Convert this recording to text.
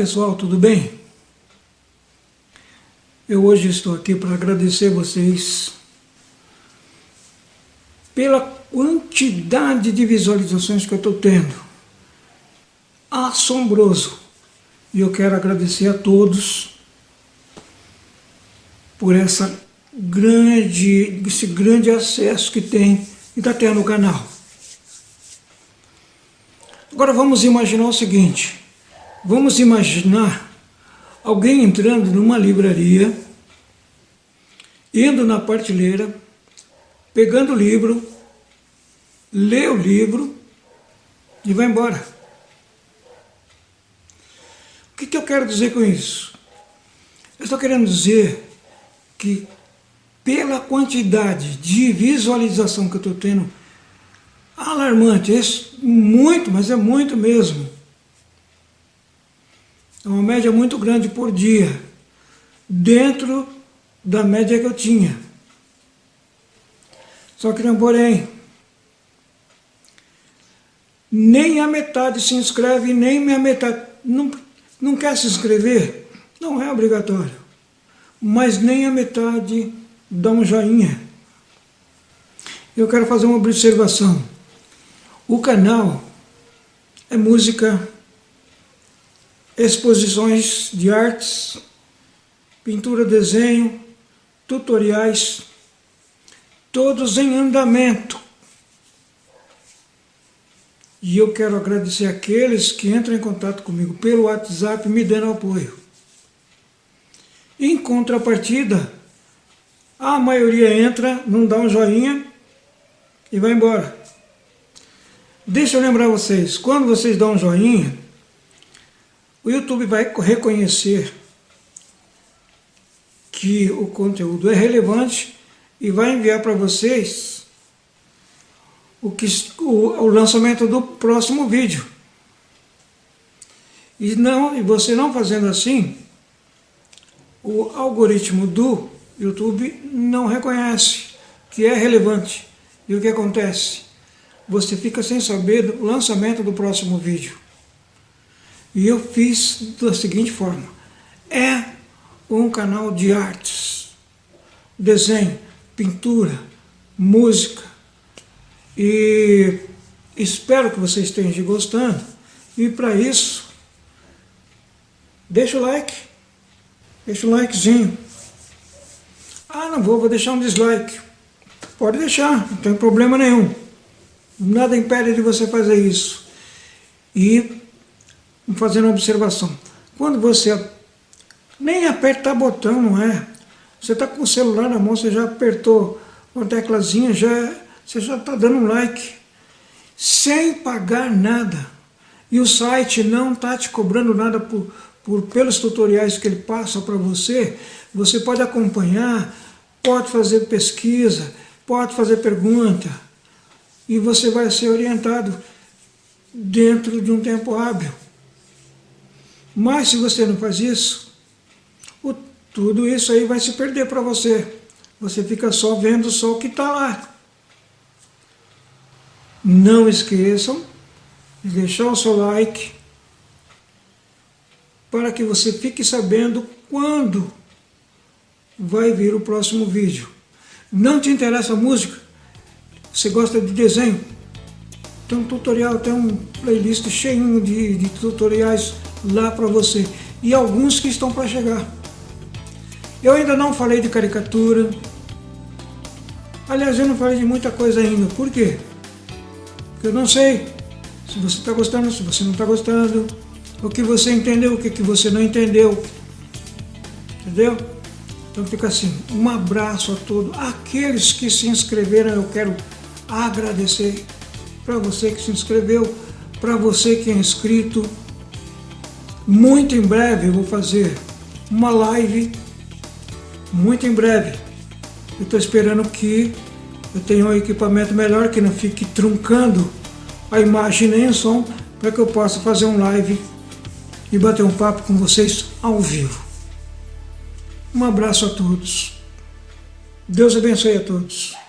pessoal, tudo bem? Eu hoje estou aqui para agradecer vocês pela quantidade de visualizações que eu estou tendo. Assombroso. E eu quero agradecer a todos por essa grande, esse grande acesso que tem e está tendo no canal. Agora vamos imaginar o seguinte. Vamos imaginar alguém entrando numa livraria, indo na prateleira, pegando o livro, lê o livro e vai embora. O que, que eu quero dizer com isso? Eu estou querendo dizer que pela quantidade de visualização que eu estou tendo, alarmante, é muito, mas é muito mesmo. É uma média muito grande por dia, dentro da média que eu tinha. Só que não porém, nem a metade se inscreve, nem a metade não, não quer se inscrever, não é obrigatório. Mas nem a metade dá um joinha. Eu quero fazer uma observação. O canal é música exposições de artes, pintura, desenho, tutoriais, todos em andamento. E eu quero agradecer aqueles que entram em contato comigo pelo WhatsApp me dando apoio. Em contrapartida, a maioria entra, não dá um joinha e vai embora. Deixa eu lembrar vocês, quando vocês dão um joinha, o YouTube vai reconhecer que o conteúdo é relevante e vai enviar para vocês o, que, o, o, lançamento do próximo vídeo. E, não, e você não fazendo assim, o algoritmo do YouTube não reconhece que é relevante. E o que acontece? Você fica sem saber do lançamento do próximo vídeo. E eu fiz da seguinte forma, é um canal de artes, desenho, pintura, música, e espero que vocês estejam gostando, e para isso, deixa o like, deixa o likezinho. Ah, não vou, vou deixar um dislike. Pode deixar, não tem problema nenhum. Nada impede de você fazer isso. E fazendo uma observação. Quando você nem apertar botão, não é? Você está com o celular na mão, você já apertou uma teclazinha, já, você já está dando um like, sem pagar nada. E o site não está te cobrando nada por, por, pelos tutoriais que ele passa para você. Você pode acompanhar, pode fazer pesquisa, pode fazer pergunta, e você vai ser orientado dentro de um tempo hábil. Mas se você não faz isso, o, tudo isso aí vai se perder para você. Você fica só vendo só o que está lá. Não esqueçam de deixar o seu like para que você fique sabendo quando vai vir o próximo vídeo. Não te interessa a música? Você gosta de desenho? Tem um tutorial, tem um playlist cheio de, de tutoriais lá para você. E alguns que estão para chegar. Eu ainda não falei de caricatura. Aliás, eu não falei de muita coisa ainda. Por quê? Porque eu não sei se você está gostando, se você não está gostando. O que você entendeu, o que, que você não entendeu. Entendeu? Então fica assim, um abraço a todos. Aqueles que se inscreveram, eu quero agradecer para você que se inscreveu, para você que é inscrito, muito em breve eu vou fazer uma live, muito em breve. Eu estou esperando que eu tenha um equipamento melhor, que não fique truncando a imagem nem o som, para que eu possa fazer um live e bater um papo com vocês ao vivo. Um abraço a todos. Deus abençoe a todos.